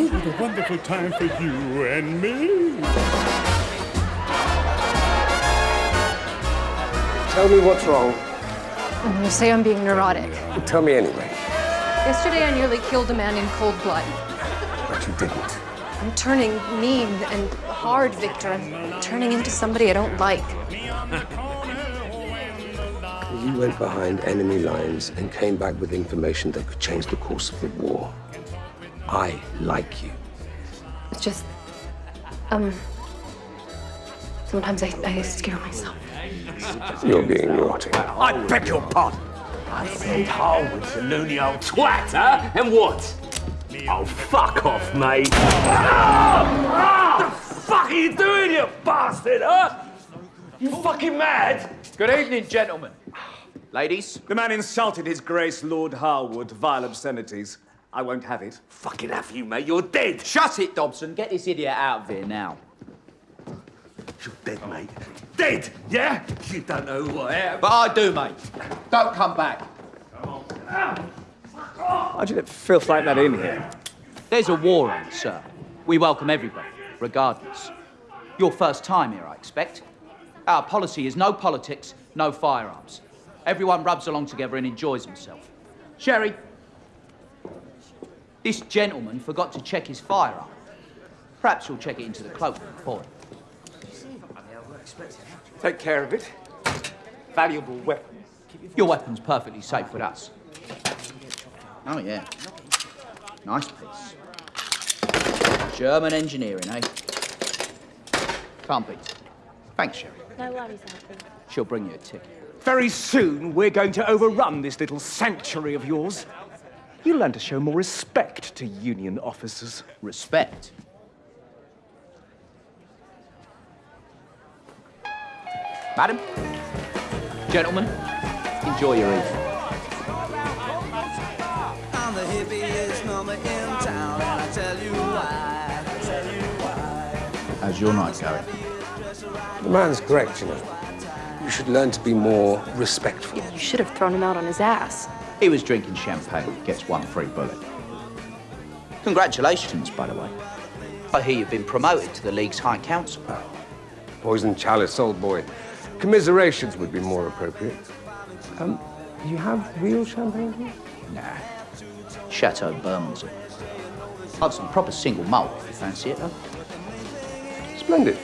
Oh, what a wonderful time for you and me. Tell me what's wrong. I'm say I'm being neurotic. Tell me anyway. Yesterday I nearly killed a man in cold blood. But you didn't. I'm turning mean and hard, Victor. I'm turning into somebody I don't like. You went behind enemy lines and came back with information that could change the course of the war. I like you. It's just, um, sometimes I, I scare myself. You're being naughty. I beg your pardon. I said Harwood's a loony old twat, huh? And what? Oh, fuck off, mate. Ah! What the fuck are you doing, you bastard, huh? You fucking mad? Good evening, gentlemen. Ladies, The man insulted His Grace Lord Harwood, vile obscenities. I won't have it. Fucking have you, mate. You're dead. shut it, Dobson. Get this idiot out of here now. You're dead, mate. Dead, yeah? You don't know who I am. But I do, mate. Don't come back. Come on. How'd you let filth like that in here? There's a war on, sir. We welcome everybody, regardless. Your first time here, I expect. Our policy is no politics, no firearms. Everyone rubs along together and enjoys himself. Sherry, this gentleman forgot to check his firearm. Perhaps you'll check it into the cloakroom for him. Take care of it. Valuable weapon. Your weapon's perfectly safe with us. Oh, yeah. Nice piece. German engineering, eh? Can't beat. it. Thanks, Sherry. No worries, Alfie. She'll bring you a ticket. Very soon, we're going to overrun this little sanctuary of yours. You'll learn to show more respect to Union officers. Respect. Madam, gentlemen, enjoy your evening. I'm the hippiest number in town, and I tell you why. How's your night going? The man's correct, you know. You should learn to be more respectful. You should have thrown him out on his ass. He was drinking champagne. Gets one free bullet. Congratulations, by the way. I hear you've been promoted to the League's High Council. Poison chalice, old boy. Commiserations would be more appropriate. Um, you have real champagne here? Nah. Chateau Bermondsey. I've some proper single malt if you fancy it, huh? Splendid.